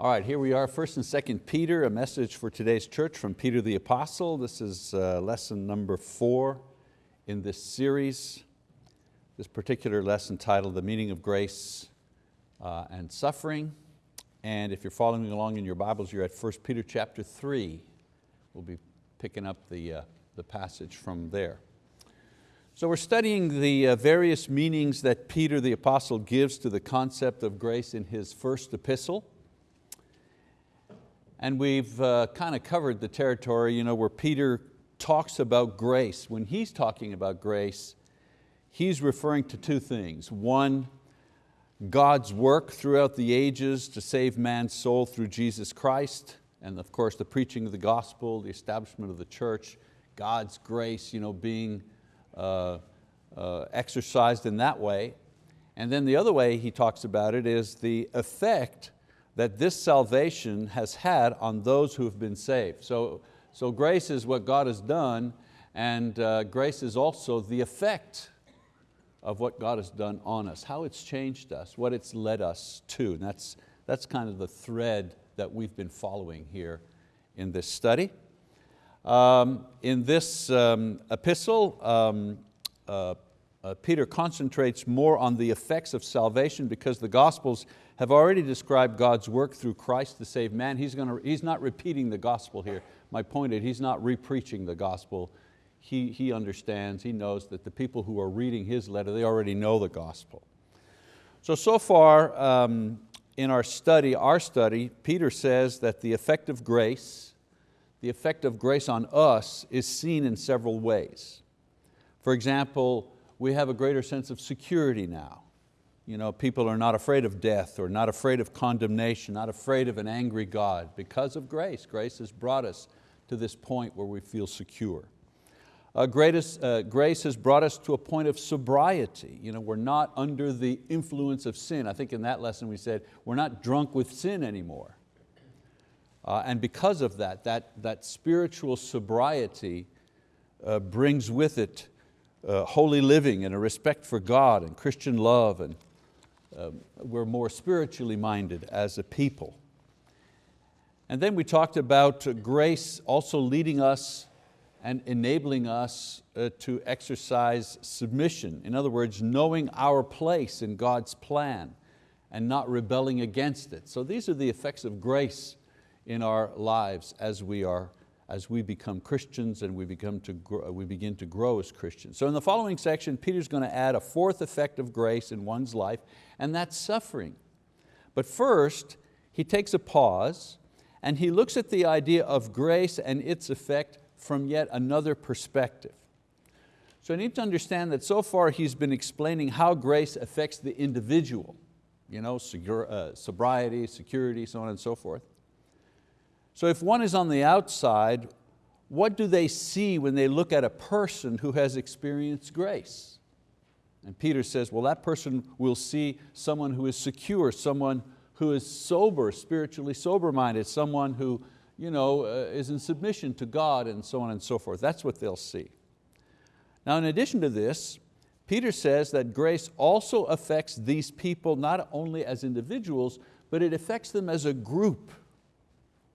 All right, here we are, 1st and 2nd Peter, a message for today's church from Peter the Apostle. This is uh, lesson number four in this series. This particular lesson titled The Meaning of Grace uh, and Suffering. And if you're following along in your Bibles, you're at 1 Peter chapter 3. We'll be picking up the, uh, the passage from there. So we're studying the uh, various meanings that Peter the Apostle gives to the concept of grace in his first epistle. And we've uh, kind of covered the territory you know, where Peter talks about grace. When he's talking about grace, he's referring to two things. One, God's work throughout the ages to save man's soul through Jesus Christ, and of course the preaching of the gospel, the establishment of the church, God's grace you know, being uh, uh, exercised in that way. And then the other way he talks about it is the effect that this salvation has had on those who have been saved. So, so grace is what God has done and uh, grace is also the effect of what God has done on us, how it's changed us, what it's led us to. And that's, that's kind of the thread that we've been following here in this study. Um, in this um, epistle, um, uh, uh, Peter concentrates more on the effects of salvation because the Gospels have already described God's work through Christ to save man. He's, going to, he's not repeating the gospel here. My point is he's not re-preaching the gospel. He, he understands, he knows that the people who are reading his letter, they already know the gospel. So, so far um, in our study, our study, Peter says that the effect of grace, the effect of grace on us is seen in several ways. For example, we have a greater sense of security now. You know, people are not afraid of death or not afraid of condemnation, not afraid of an angry God because of grace. Grace has brought us to this point where we feel secure. Uh, greatest, uh, grace has brought us to a point of sobriety. You know, we're not under the influence of sin. I think in that lesson we said, we're not drunk with sin anymore. Uh, and because of that, that, that spiritual sobriety uh, brings with it uh, holy living and a respect for God and Christian love and um, we're more spiritually minded as a people. And then we talked about grace also leading us and enabling us uh, to exercise submission. In other words, knowing our place in God's plan and not rebelling against it. So these are the effects of grace in our lives as we are as we become Christians and we, become to grow, we begin to grow as Christians. So in the following section, Peter's going to add a fourth effect of grace in one's life, and that's suffering. But first, he takes a pause and he looks at the idea of grace and its effect from yet another perspective. So I need to understand that so far he's been explaining how grace affects the individual, you know, uh, sobriety, security, so on and so forth. So if one is on the outside, what do they see when they look at a person who has experienced grace? And Peter says, well, that person will see someone who is secure, someone who is sober, spiritually sober-minded, someone who you know, uh, is in submission to God and so on and so forth. That's what they'll see. Now in addition to this, Peter says that grace also affects these people not only as individuals, but it affects them as a group.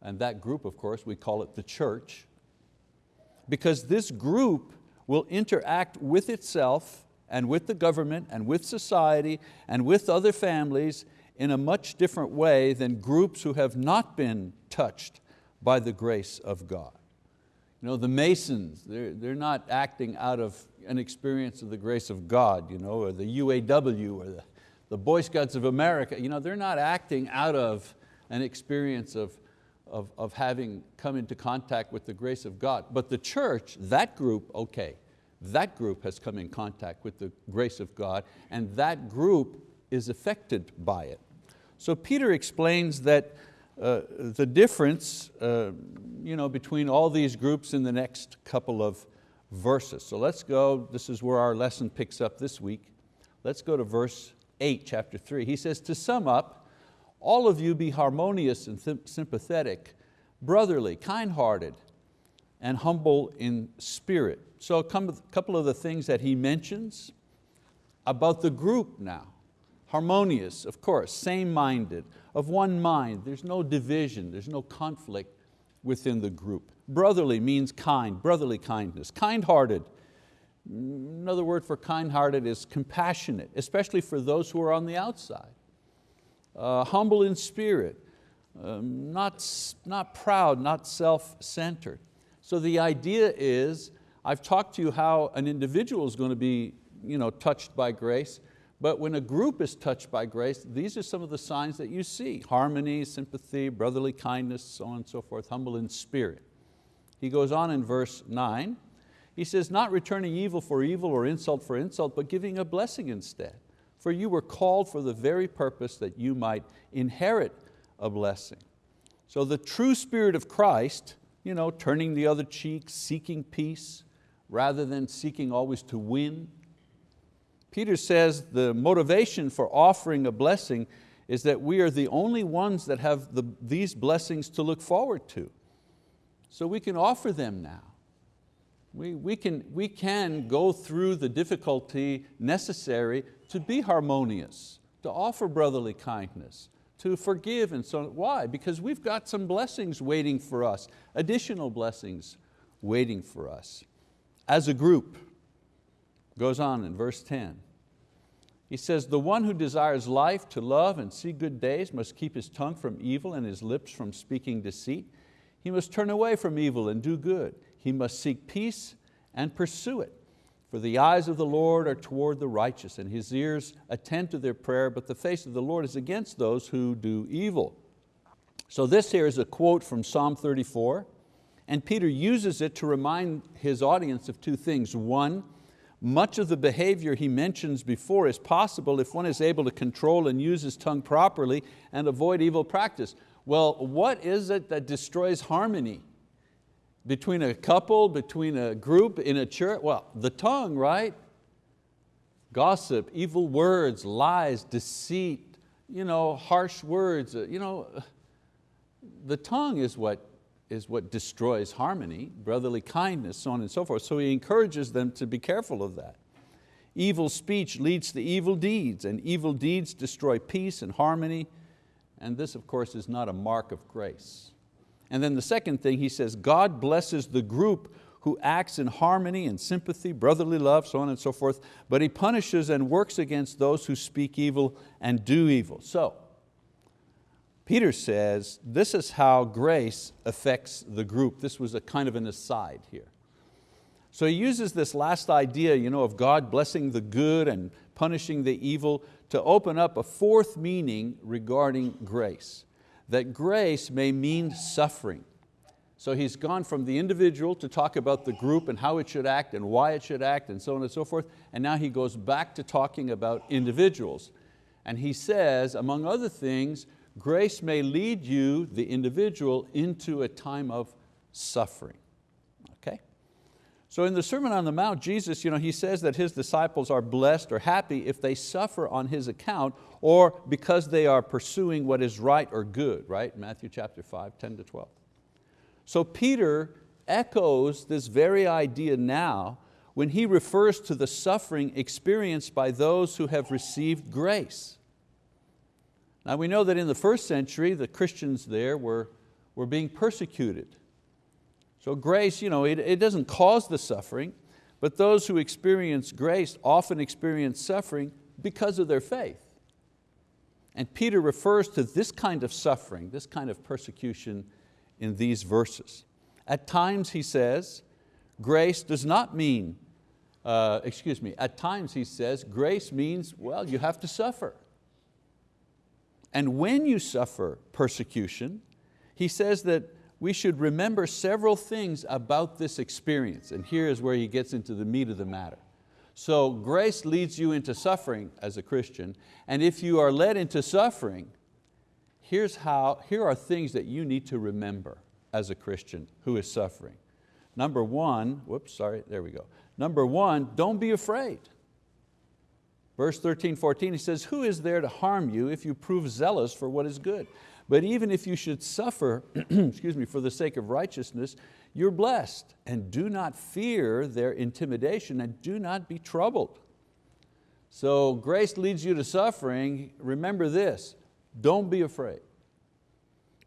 And that group, of course, we call it the church, because this group will interact with itself and with the government and with society and with other families in a much different way than groups who have not been touched by the grace of God. You know, the Masons, they're, they're not acting out of an experience of the grace of God, you know, or the UAW or the, the Boy Scouts of America, you know, they're not acting out of an experience of, of, of having come into contact with the grace of God. But the church, that group, okay, that group has come in contact with the grace of God and that group is affected by it. So Peter explains that uh, the difference uh, you know, between all these groups in the next couple of verses. So let's go, this is where our lesson picks up this week. Let's go to verse eight, chapter three. He says, to sum up, all of you be harmonious and sympathetic, brotherly, kind-hearted, and humble in spirit. So a couple of the things that he mentions about the group now, Harmonious, of course, same-minded, of one mind. There's no division, there's no conflict within the group. Brotherly means kind, brotherly kindness. Kind-hearted, another word for kind-hearted is compassionate, especially for those who are on the outside. Uh, humble in spirit, um, not, not proud, not self-centered. So the idea is, I've talked to you how an individual is going to be you know, touched by grace, but when a group is touched by grace, these are some of the signs that you see. Harmony, sympathy, brotherly kindness, so on and so forth, humble in spirit. He goes on in verse nine, he says, not returning evil for evil or insult for insult, but giving a blessing instead. For you were called for the very purpose that you might inherit a blessing. So the true spirit of Christ, you know, turning the other cheek, seeking peace, rather than seeking always to win. Peter says the motivation for offering a blessing is that we are the only ones that have the, these blessings to look forward to. So we can offer them now. We, we, can, we can go through the difficulty necessary to be harmonious, to offer brotherly kindness, to forgive and so on. Why? Because we've got some blessings waiting for us, additional blessings waiting for us. As a group, goes on in verse 10. He says, the one who desires life to love and see good days must keep his tongue from evil and his lips from speaking deceit. He must turn away from evil and do good. He must seek peace and pursue it. For the eyes of the Lord are toward the righteous, and His ears attend to their prayer, but the face of the Lord is against those who do evil. So this here is a quote from Psalm 34, and Peter uses it to remind his audience of two things. One, much of the behavior he mentions before is possible if one is able to control and use his tongue properly and avoid evil practice. Well, what is it that destroys harmony? Between a couple, between a group, in a church? Well, the tongue, right? Gossip, evil words, lies, deceit, you know, harsh words. Uh, you know, the tongue is what, is what destroys harmony, brotherly kindness, so on and so forth. So he encourages them to be careful of that. Evil speech leads to evil deeds, and evil deeds destroy peace and harmony, and this, of course, is not a mark of grace. And then the second thing, he says, God blesses the group who acts in harmony and sympathy, brotherly love, so on and so forth, but He punishes and works against those who speak evil and do evil. So, Peter says, this is how grace affects the group. This was a kind of an aside here. So he uses this last idea you know, of God blessing the good and punishing the evil to open up a fourth meaning regarding grace that grace may mean suffering. So he's gone from the individual to talk about the group and how it should act and why it should act and so on and so forth, and now he goes back to talking about individuals. And he says, among other things, grace may lead you, the individual, into a time of suffering. So in the Sermon on the Mount, Jesus, you know, he says that his disciples are blessed or happy if they suffer on his account or because they are pursuing what is right or good, right? Matthew chapter 5, 10 to 12. So Peter echoes this very idea now when he refers to the suffering experienced by those who have received grace. Now we know that in the first century, the Christians there were, were being persecuted. So grace, you know, it, it doesn't cause the suffering, but those who experience grace often experience suffering because of their faith. And Peter refers to this kind of suffering, this kind of persecution in these verses. At times he says, grace does not mean, uh, excuse me, at times he says, grace means, well, you have to suffer. And when you suffer persecution, he says that we should remember several things about this experience. And here is where he gets into the meat of the matter. So grace leads you into suffering as a Christian, and if you are led into suffering, here's how, here are things that you need to remember as a Christian who is suffering. Number one, whoops, sorry, there we go. Number one, don't be afraid. Verse 13, 14, he says, who is there to harm you if you prove zealous for what is good? But even if you should suffer excuse me, for the sake of righteousness, you're blessed. And do not fear their intimidation and do not be troubled. So grace leads you to suffering. Remember this, don't be afraid.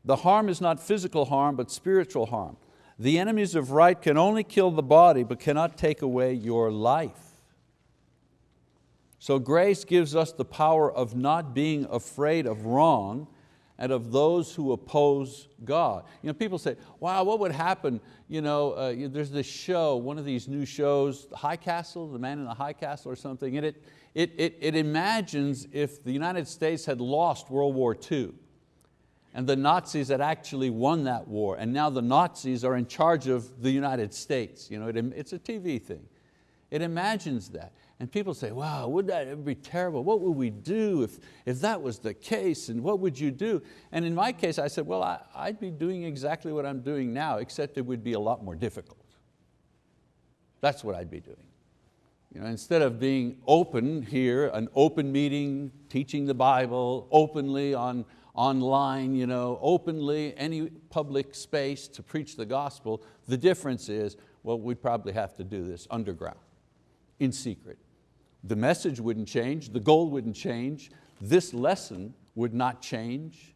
The harm is not physical harm, but spiritual harm. The enemies of right can only kill the body, but cannot take away your life. So grace gives us the power of not being afraid of wrong and of those who oppose God. You know, people say, wow, what would happen? You know, uh, there's this show, one of these new shows, High Castle, The Man in the High Castle or something, and it, it, it, it imagines if the United States had lost World War II and the Nazis had actually won that war and now the Nazis are in charge of the United States. You know, it, it's a TV thing. It imagines that. And people say, wow, would that be terrible? What would we do if, if that was the case? And what would you do? And in my case, I said, well, I, I'd be doing exactly what I'm doing now, except it would be a lot more difficult. That's what I'd be doing. You know, instead of being open here, an open meeting, teaching the Bible openly on, online, you know, openly, any public space to preach the gospel, the difference is, well, we'd probably have to do this underground, in secret. The message wouldn't change, the goal wouldn't change, this lesson would not change,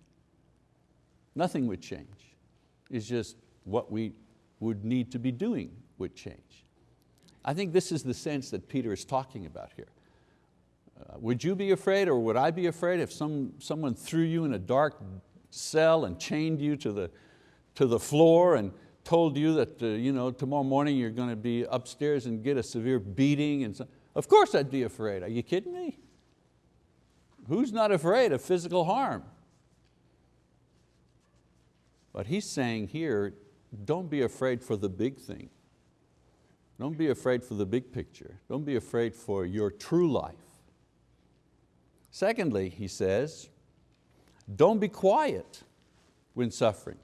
nothing would change. It's just what we would need to be doing would change. I think this is the sense that Peter is talking about here. Uh, would you be afraid or would I be afraid if some, someone threw you in a dark cell and chained you to the, to the floor and told you that uh, you know, tomorrow morning you're going to be upstairs and get a severe beating? And so, of course I'd be afraid. Are you kidding me? Who's not afraid of physical harm? But he's saying here, don't be afraid for the big thing. Don't be afraid for the big picture. Don't be afraid for your true life. Secondly, he says, don't be quiet when suffering.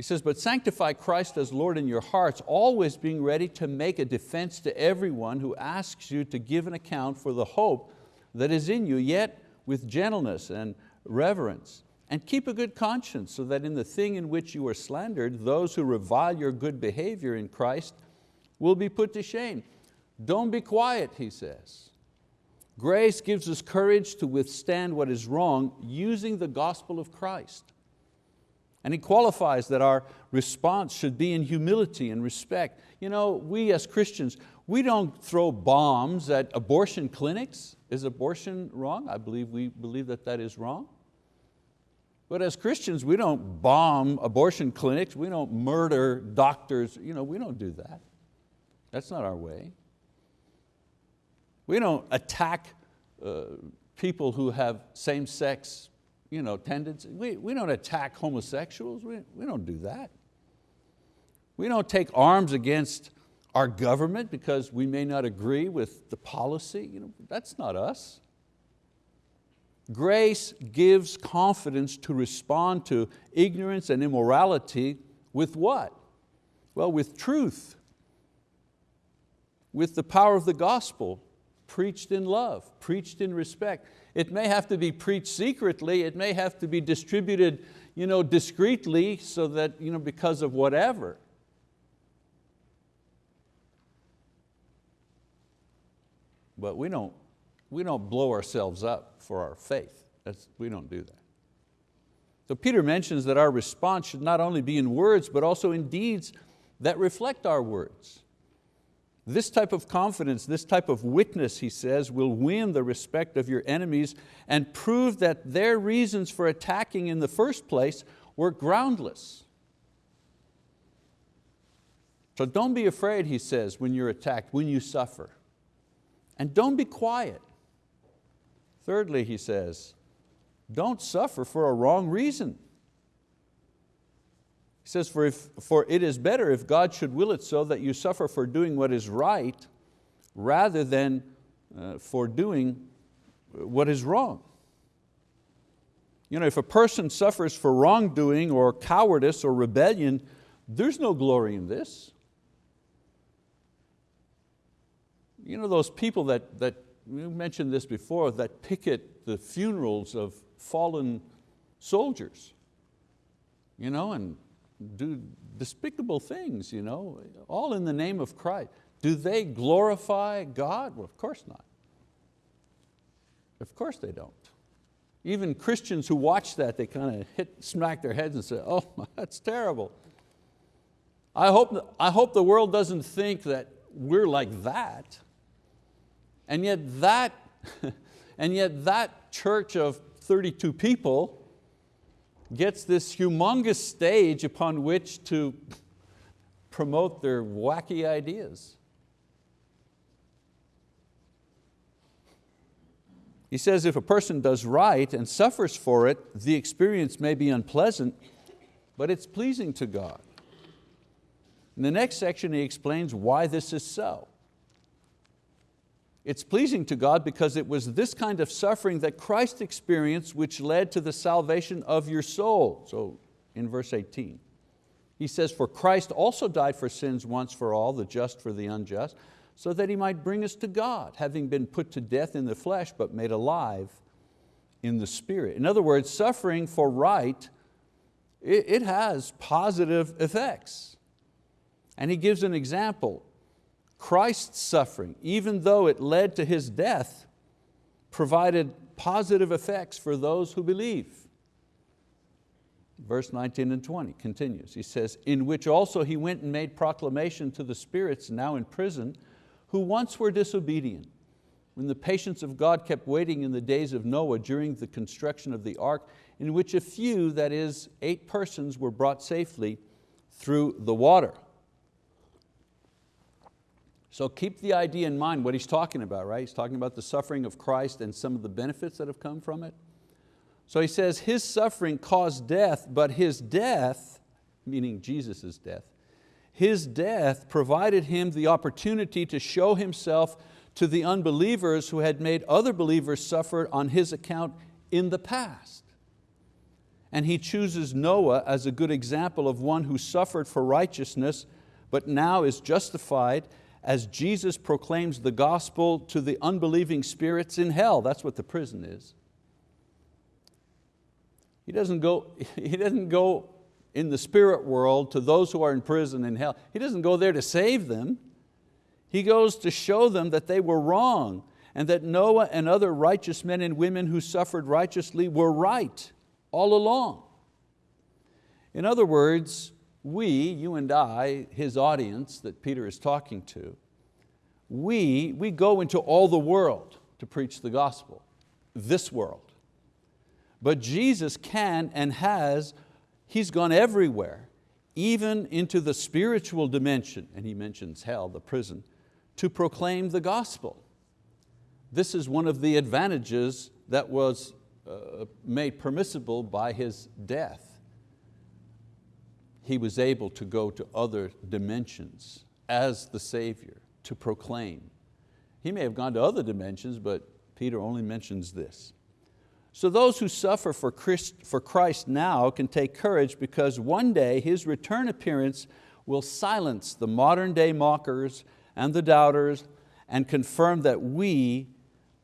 He says, but sanctify Christ as Lord in your hearts, always being ready to make a defense to everyone who asks you to give an account for the hope that is in you, yet with gentleness and reverence. And keep a good conscience so that in the thing in which you are slandered, those who revile your good behavior in Christ will be put to shame. Don't be quiet, he says. Grace gives us courage to withstand what is wrong using the gospel of Christ. And he qualifies that our response should be in humility and respect. You know, we as Christians, we don't throw bombs at abortion clinics. Is abortion wrong? I believe we believe that that is wrong. But as Christians, we don't bomb abortion clinics, we don't murder doctors, you know, we don't do that. That's not our way. We don't attack uh, people who have same-sex you know, tendencies. We, we don't attack homosexuals, we, we don't do that. We don't take arms against our government because we may not agree with the policy. You know, that's not us. Grace gives confidence to respond to ignorance and immorality with what? Well, with truth, with the power of the gospel, preached in love, preached in respect. It may have to be preached secretly, it may have to be distributed you know, discreetly so that you know, because of whatever. But we don't, we don't blow ourselves up for our faith. That's, we don't do that. So Peter mentions that our response should not only be in words, but also in deeds that reflect our words. This type of confidence, this type of witness, he says, will win the respect of your enemies and prove that their reasons for attacking in the first place were groundless. So don't be afraid, he says, when you're attacked, when you suffer. And don't be quiet. Thirdly, he says, don't suffer for a wrong reason. He says, for, if, for it is better if God should will it so that you suffer for doing what is right rather than uh, for doing what is wrong. You know, if a person suffers for wrongdoing or cowardice or rebellion, there's no glory in this. You know those people that, that we mentioned this before, that picket the funerals of fallen soldiers, you know, and do despicable things, you know, all in the name of Christ. Do they glorify God? Well, of course not. Of course they don't. Even Christians who watch that, they kind of hit, smack their heads and say, oh, that's terrible. I hope, I hope the world doesn't think that we're like that. And yet that, and yet that church of 32 people gets this humongous stage upon which to promote their wacky ideas. He says if a person does right and suffers for it, the experience may be unpleasant, but it's pleasing to God. In the next section he explains why this is so. It's pleasing to God because it was this kind of suffering that Christ experienced which led to the salvation of your soul. So in verse 18, he says, for Christ also died for sins once for all, the just for the unjust, so that He might bring us to God, having been put to death in the flesh, but made alive in the spirit. In other words, suffering for right, it, has positive effects. And he gives an example. Christ's suffering, even though it led to His death, provided positive effects for those who believe. Verse 19 and 20 continues. He says, in which also he went and made proclamation to the spirits now in prison, who once were disobedient, when the patience of God kept waiting in the days of Noah during the construction of the ark, in which a few, that is, eight persons, were brought safely through the water. So keep the idea in mind what he's talking about, right? He's talking about the suffering of Christ and some of the benefits that have come from it. So he says his suffering caused death, but his death, meaning Jesus' death, his death provided him the opportunity to show himself to the unbelievers who had made other believers suffer on his account in the past. And he chooses Noah as a good example of one who suffered for righteousness, but now is justified as Jesus proclaims the gospel to the unbelieving spirits in hell. That's what the prison is. He doesn't go, he doesn't go in the spirit world to those who are in prison in hell. He doesn't go there to save them. He goes to show them that they were wrong and that Noah and other righteous men and women who suffered righteously were right all along. In other words, we, you and I, his audience that Peter is talking to, we, we go into all the world to preach the gospel, this world. But Jesus can and has He's gone everywhere, even into the spiritual dimension, and he mentions hell, the prison, to proclaim the gospel. This is one of the advantages that was uh, made permissible by His death. He was able to go to other dimensions as the Savior to proclaim. He may have gone to other dimensions, but Peter only mentions this. So those who suffer for Christ, for Christ now can take courage because one day His return appearance will silence the modern day mockers and the doubters and confirm that we,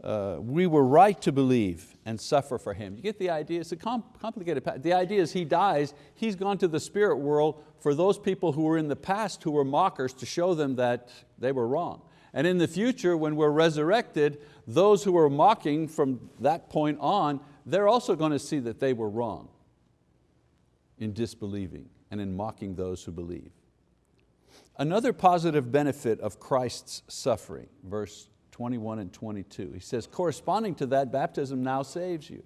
uh, we were right to believe and suffer for Him. You get the idea? It's a complicated. The idea is He dies, He's gone to the spirit world for those people who were in the past who were mockers to show them that they were wrong. And in the future, when we're resurrected, those who were mocking from that point on, they're also going to see that they were wrong in disbelieving and in mocking those who believe. Another positive benefit of Christ's suffering, verse 21 and 22, he says, corresponding to that, baptism now saves you.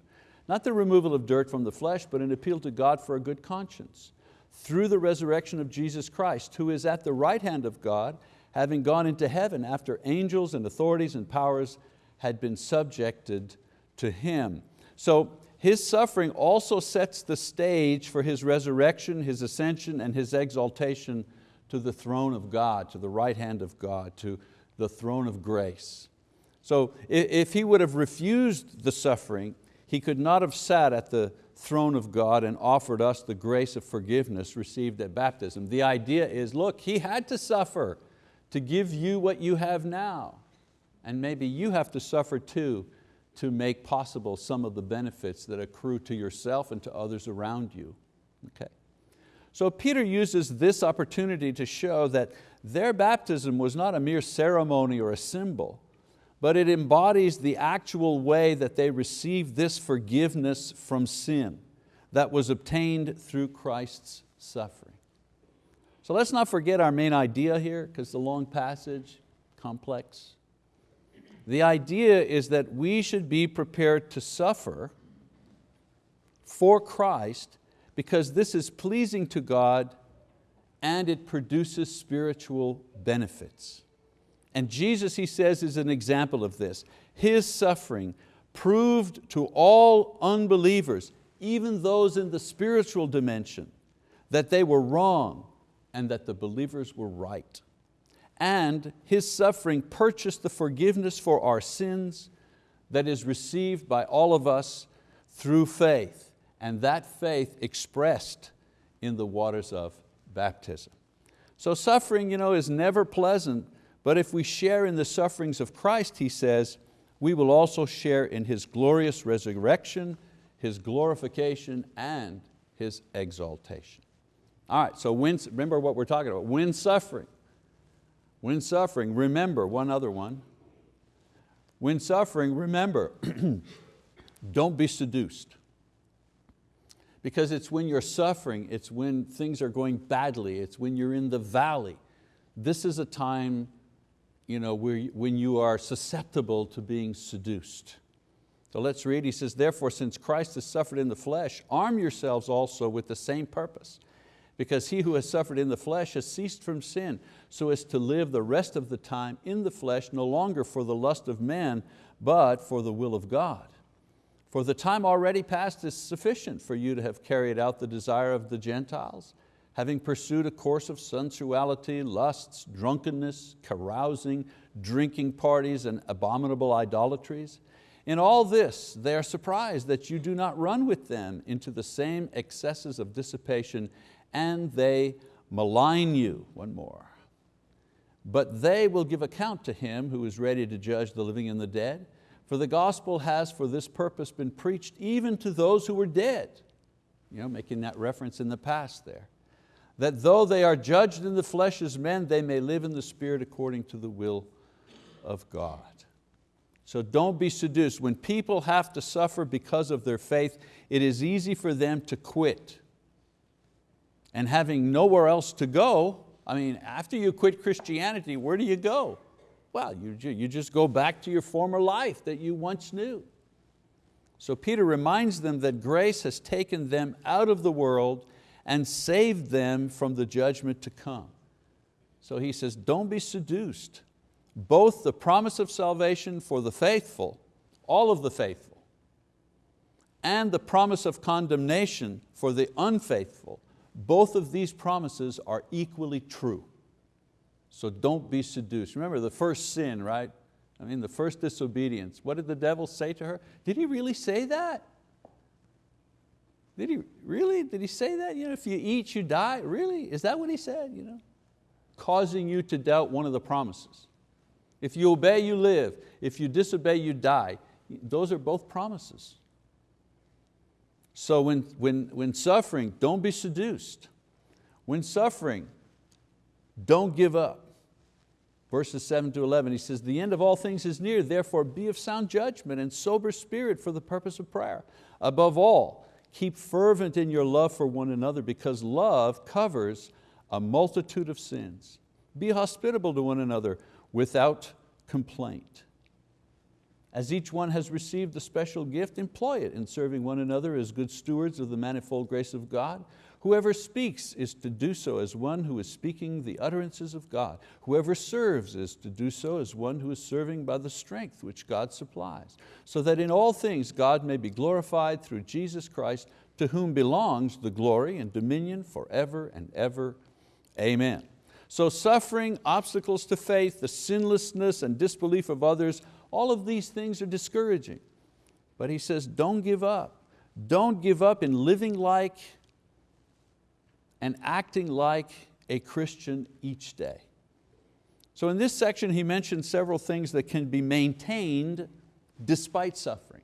Not the removal of dirt from the flesh, but an appeal to God for a good conscience through the resurrection of Jesus Christ, who is at the right hand of God having gone into heaven after angels and authorities and powers had been subjected to Him. So His suffering also sets the stage for His resurrection, His ascension, and His exaltation to the throne of God, to the right hand of God, to the throne of grace. So if He would have refused the suffering, He could not have sat at the throne of God and offered us the grace of forgiveness received at baptism. The idea is, look, He had to suffer to give you what you have now. And maybe you have to suffer too to make possible some of the benefits that accrue to yourself and to others around you. Okay. So Peter uses this opportunity to show that their baptism was not a mere ceremony or a symbol, but it embodies the actual way that they received this forgiveness from sin that was obtained through Christ's suffering. So let's not forget our main idea here, because the long passage, complex. The idea is that we should be prepared to suffer for Christ because this is pleasing to God and it produces spiritual benefits. And Jesus, he says, is an example of this. His suffering proved to all unbelievers, even those in the spiritual dimension, that they were wrong and that the believers were right. And His suffering purchased the forgiveness for our sins that is received by all of us through faith, and that faith expressed in the waters of baptism. So suffering you know, is never pleasant, but if we share in the sufferings of Christ, he says, we will also share in His glorious resurrection, His glorification, and His exaltation. All right, so when, remember what we're talking about, when suffering. When suffering, remember one other one. When suffering, remember, don't be seduced. Because it's when you're suffering, it's when things are going badly, it's when you're in the valley. This is a time you know, where, when you are susceptible to being seduced. So let's read, he says, therefore since Christ has suffered in the flesh, arm yourselves also with the same purpose. Because he who has suffered in the flesh has ceased from sin, so as to live the rest of the time in the flesh, no longer for the lust of man, but for the will of God. For the time already past is sufficient for you to have carried out the desire of the Gentiles, having pursued a course of sensuality, lusts, drunkenness, carousing, drinking parties, and abominable idolatries. In all this, they are surprised that you do not run with them into the same excesses of dissipation, and they malign you. One more. But they will give account to him who is ready to judge the living and the dead. For the gospel has for this purpose been preached even to those who were dead. You know, making that reference in the past there. That though they are judged in the flesh as men, they may live in the spirit according to the will of God. So don't be seduced. When people have to suffer because of their faith, it is easy for them to quit. And having nowhere else to go, I mean, after you quit Christianity, where do you go? Well, you, you just go back to your former life that you once knew. So Peter reminds them that grace has taken them out of the world and saved them from the judgment to come. So he says, don't be seduced. Both the promise of salvation for the faithful, all of the faithful, and the promise of condemnation for the unfaithful, both of these promises are equally true. So don't be seduced. Remember the first sin, right? I mean the first disobedience. What did the devil say to her? Did he really say that? Did he really, did he say that? You know, if you eat, you die? Really, is that what he said? You know? Causing you to doubt one of the promises. If you obey, you live. If you disobey, you die. Those are both promises. So when, when, when suffering, don't be seduced. When suffering, don't give up. Verses 7 to 11, he says, the end of all things is near, therefore be of sound judgment and sober spirit for the purpose of prayer. Above all, keep fervent in your love for one another because love covers a multitude of sins. Be hospitable to one another without complaint. As each one has received a special gift, employ it in serving one another as good stewards of the manifold grace of God. Whoever speaks is to do so as one who is speaking the utterances of God. Whoever serves is to do so as one who is serving by the strength which God supplies, so that in all things God may be glorified through Jesus Christ, to whom belongs the glory and dominion forever and ever. Amen. So suffering, obstacles to faith, the sinlessness and disbelief of others, all of these things are discouraging. But he says, don't give up. Don't give up in living like and acting like a Christian each day. So in this section he mentions several things that can be maintained despite suffering.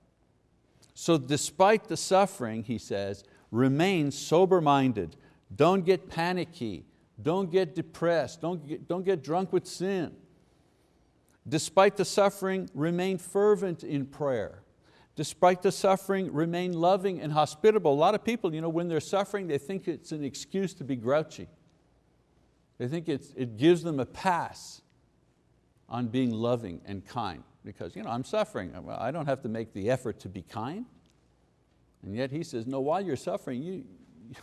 So despite the suffering, he says, remain sober-minded, don't get panicky, don't get depressed, don't get, don't get drunk with sin. Despite the suffering, remain fervent in prayer. Despite the suffering, remain loving and hospitable. A lot of people, you know, when they're suffering, they think it's an excuse to be grouchy. They think it gives them a pass on being loving and kind because you know, I'm suffering. I don't have to make the effort to be kind. And yet he says, no, while you're suffering, you,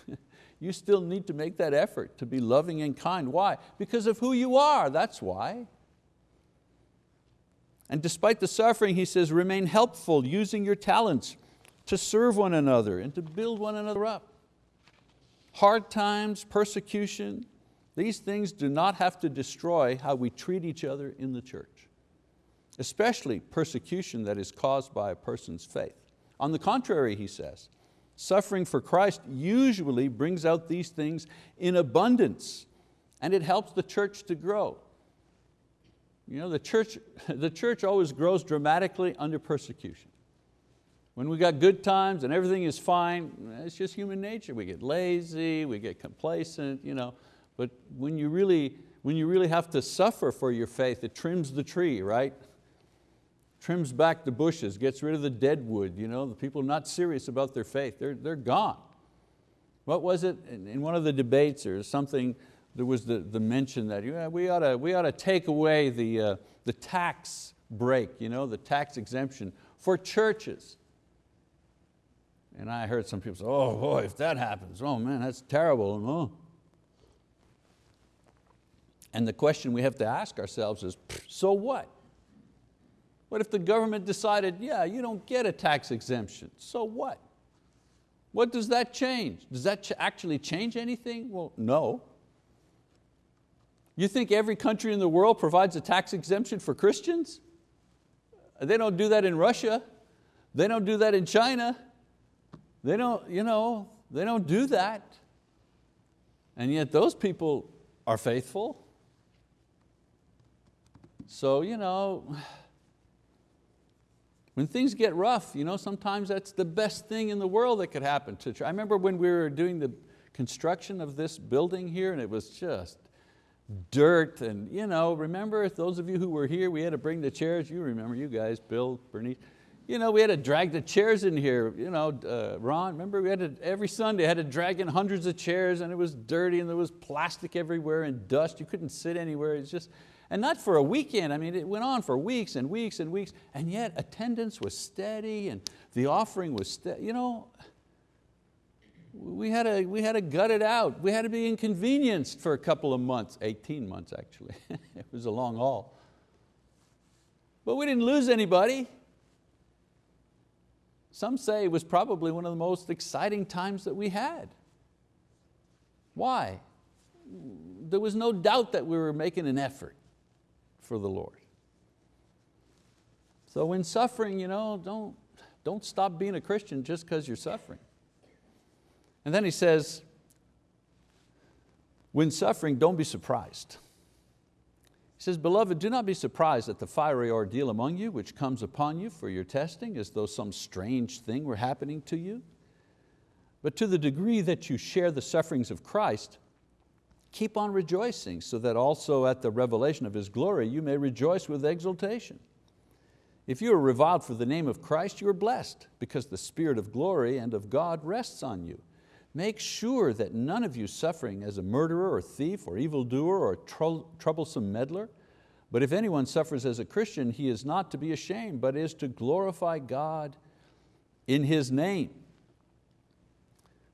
you still need to make that effort to be loving and kind. Why? Because of who you are, that's why. And despite the suffering, he says, remain helpful, using your talents to serve one another and to build one another up. Hard times, persecution, these things do not have to destroy how we treat each other in the church, especially persecution that is caused by a person's faith. On the contrary, he says, suffering for Christ usually brings out these things in abundance and it helps the church to grow. You know, the church, the church always grows dramatically under persecution. When we got good times and everything is fine, it's just human nature. We get lazy, we get complacent, you know. But when you really, when you really have to suffer for your faith, it trims the tree, right? Trims back the bushes, gets rid of the dead wood, you know, the people not serious about their faith, they're, they're gone. What was it, in one of the debates or something, there was the, the mention that yeah, we, ought to, we ought to take away the, uh, the tax break, you know, the tax exemption for churches. And I heard some people say, oh boy, if that happens, oh man, that's terrible. Oh. And the question we have to ask ourselves is, so what? What if the government decided, yeah, you don't get a tax exemption, so what? What does that change? Does that ch actually change anything? Well, no. You think every country in the world provides a tax exemption for Christians? They don't do that in Russia. They don't do that in China. They don't, you know, they don't do that. And yet those people are faithful. So, you know, when things get rough, you know, sometimes that's the best thing in the world that could happen to. I remember when we were doing the construction of this building here and it was just dirt and you know, remember those of you who were here, we had to bring the chairs, you remember, you guys, Bill, Bernice, you know, we had to drag the chairs in here, you know, uh, Ron, remember we had to, every Sunday had to drag in hundreds of chairs and it was dirty and there was plastic everywhere and dust, you couldn't sit anywhere, it's just, and not for a weekend, I mean, it went on for weeks and weeks and weeks, and yet attendance was steady and the offering was steady. You know, we had, to, we had to gut it out. We had to be inconvenienced for a couple of months, 18 months actually. it was a long haul. But we didn't lose anybody. Some say it was probably one of the most exciting times that we had. Why? There was no doubt that we were making an effort for the Lord. So when suffering, you know, don't, don't stop being a Christian just because you're suffering. And then he says, when suffering, don't be surprised. He says, beloved, do not be surprised at the fiery ordeal among you, which comes upon you for your testing, as though some strange thing were happening to you. But to the degree that you share the sufferings of Christ, keep on rejoicing, so that also at the revelation of His glory you may rejoice with exultation. If you are reviled for the name of Christ, you are blessed, because the Spirit of glory and of God rests on you. Make sure that none of you suffering as a murderer or thief or evildoer or troublesome meddler, but if anyone suffers as a Christian, he is not to be ashamed, but is to glorify God in His name.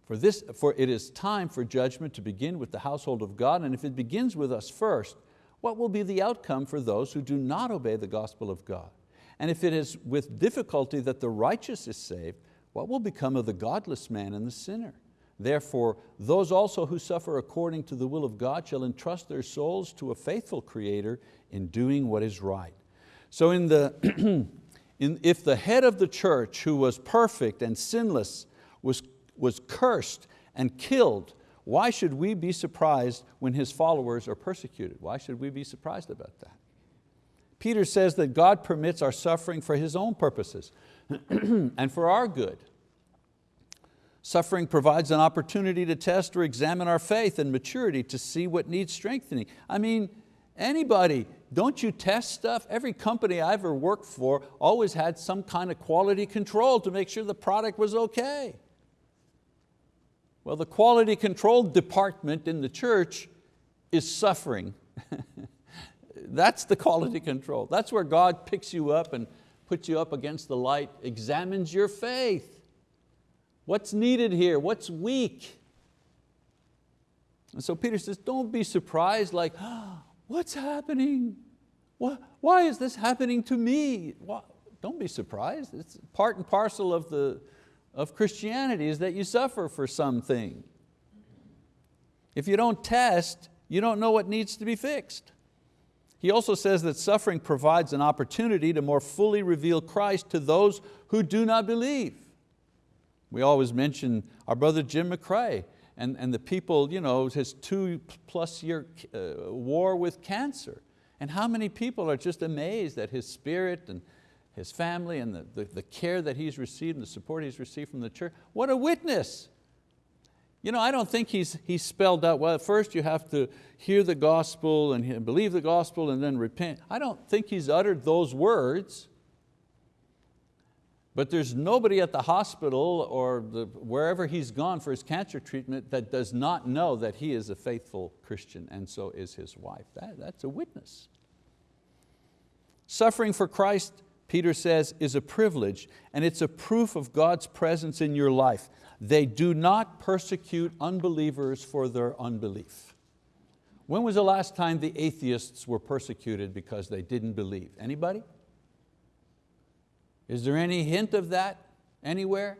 For, this, for it is time for judgment to begin with the household of God, and if it begins with us first, what will be the outcome for those who do not obey the gospel of God? And if it is with difficulty that the righteous is saved, what will become of the godless man and the sinner? Therefore, those also who suffer according to the will of God shall entrust their souls to a faithful Creator in doing what is right. So in the, in, if the head of the church who was perfect and sinless was was cursed and killed, why should we be surprised when his followers are persecuted? Why should we be surprised about that? Peter says that God permits our suffering for His own purposes and for our good. Suffering provides an opportunity to test or examine our faith and maturity to see what needs strengthening. I mean, anybody don't you test stuff? Every company I ever worked for always had some kind of quality control to make sure the product was okay. Well, the quality control department in the church is suffering. That's the quality control. That's where God picks you up and puts you up against the light, examines your faith. What's needed here? What's weak? And so Peter says, don't be surprised like, oh, what's happening? Why is this happening to me? Don't be surprised. It's part and parcel of, the, of Christianity is that you suffer for something. If you don't test, you don't know what needs to be fixed. He also says that suffering provides an opportunity to more fully reveal Christ to those who do not believe. We always mention our brother Jim McCrae and, and the people, you know, his two plus year uh, war with cancer. And how many people are just amazed at his spirit and his family and the, the, the care that he's received and the support he's received from the church. What a witness. You know, I don't think he's, he's spelled out, well, first you have to hear the gospel and believe the gospel and then repent. I don't think he's uttered those words. But there's nobody at the hospital or the, wherever he's gone for his cancer treatment that does not know that he is a faithful Christian and so is his wife. That, that's a witness. Suffering for Christ, Peter says, is a privilege and it's a proof of God's presence in your life. They do not persecute unbelievers for their unbelief. When was the last time the atheists were persecuted because they didn't believe? Anybody? Is there any hint of that anywhere?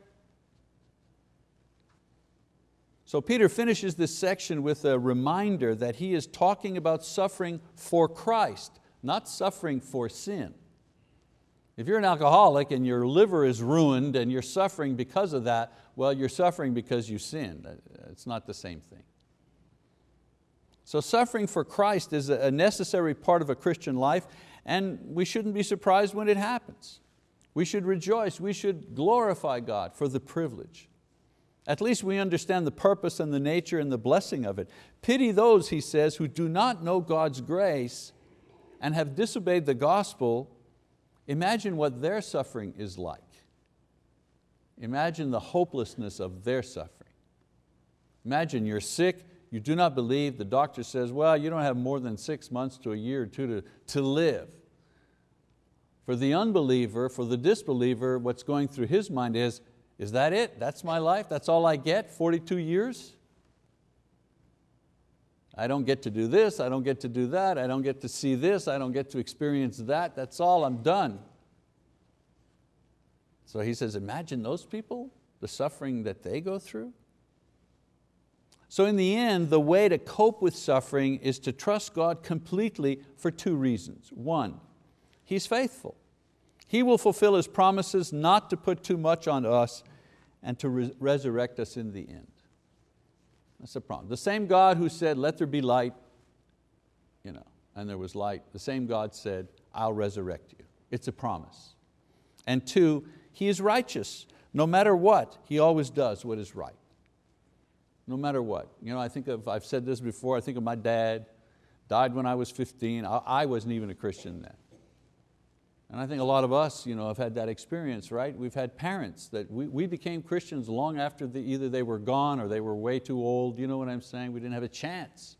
So Peter finishes this section with a reminder that he is talking about suffering for Christ, not suffering for sin. If you're an alcoholic and your liver is ruined and you're suffering because of that, well, you're suffering because you sinned. Uh, it's not the same thing. So suffering for Christ is a necessary part of a Christian life and we shouldn't be surprised when it happens. We should rejoice, we should glorify God for the privilege. At least we understand the purpose and the nature and the blessing of it. Pity those, he says, who do not know God's grace and have disobeyed the gospel Imagine what their suffering is like. Imagine the hopelessness of their suffering. Imagine you're sick, you do not believe, the doctor says, well, you don't have more than six months to a year or two to, to live. For the unbeliever, for the disbeliever, what's going through his mind is, is that it? That's my life? That's all I get, 42 years? I don't get to do this, I don't get to do that, I don't get to see this, I don't get to experience that, that's all, I'm done. So he says, imagine those people, the suffering that they go through. So in the end, the way to cope with suffering is to trust God completely for two reasons. One, He's faithful. He will fulfill His promises not to put too much on us and to re resurrect us in the end. That's the problem. The same God who said, let there be light, you know, and there was light, the same God said, I'll resurrect you. It's a promise. And two, He is righteous. No matter what, He always does what is right. No matter what. You know, I think of, I've said this before, I think of my dad, died when I was 15. I, I wasn't even a Christian then. And I think a lot of us you know, have had that experience, right? We've had parents that we, we became Christians long after the, either they were gone or they were way too old, you know what I'm saying? We didn't have a chance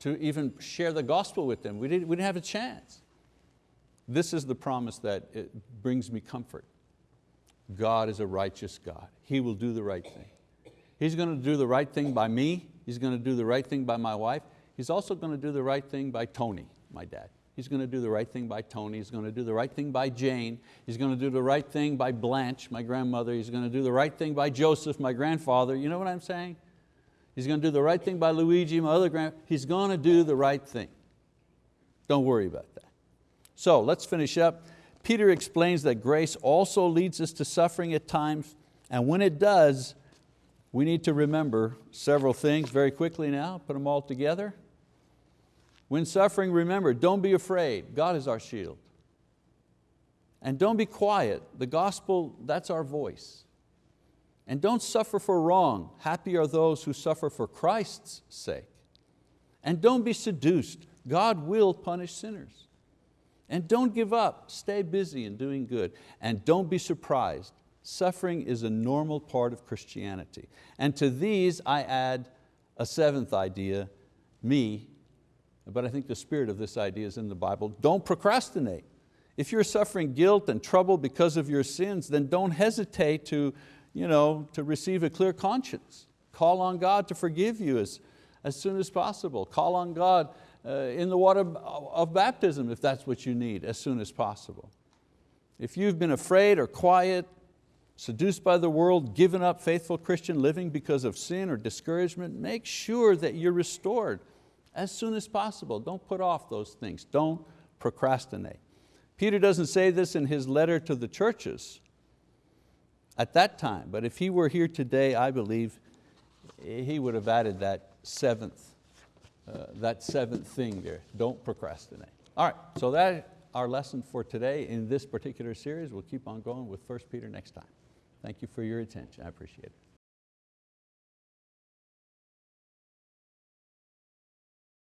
to even share the gospel with them. We didn't, we didn't have a chance. This is the promise that it brings me comfort. God is a righteous God. He will do the right thing. He's going to do the right thing by me. He's going to do the right thing by my wife. He's also going to do the right thing by Tony, my dad. He's going to do the right thing by Tony. He's going to do the right thing by Jane. He's going to do the right thing by Blanche, my grandmother. He's going to do the right thing by Joseph, my grandfather. You know what I'm saying? He's going to do the right thing by Luigi, my other grand. He's going to do the right thing. Don't worry about that. So let's finish up. Peter explains that grace also leads us to suffering at times, and when it does, we need to remember several things very quickly now, put them all together. When suffering, remember, don't be afraid. God is our shield. And don't be quiet. The gospel, that's our voice. And don't suffer for wrong. Happy are those who suffer for Christ's sake. And don't be seduced. God will punish sinners. And don't give up, stay busy in doing good. And don't be surprised, suffering is a normal part of Christianity. And to these I add a seventh idea, me, but I think the spirit of this idea is in the Bible, don't procrastinate. If you're suffering guilt and trouble because of your sins, then don't hesitate to, you know, to receive a clear conscience. Call on God to forgive you as, as soon as possible. Call on God uh, in the water of baptism if that's what you need as soon as possible. If you've been afraid or quiet, seduced by the world, given up faithful Christian living because of sin or discouragement, make sure that you're restored as soon as possible. Don't put off those things. Don't procrastinate. Peter doesn't say this in his letter to the churches at that time, but if he were here today, I believe he would have added that seventh, uh, that seventh thing there, don't procrastinate. All right, so that our lesson for today in this particular series. We'll keep on going with 1 Peter next time. Thank you for your attention, I appreciate it.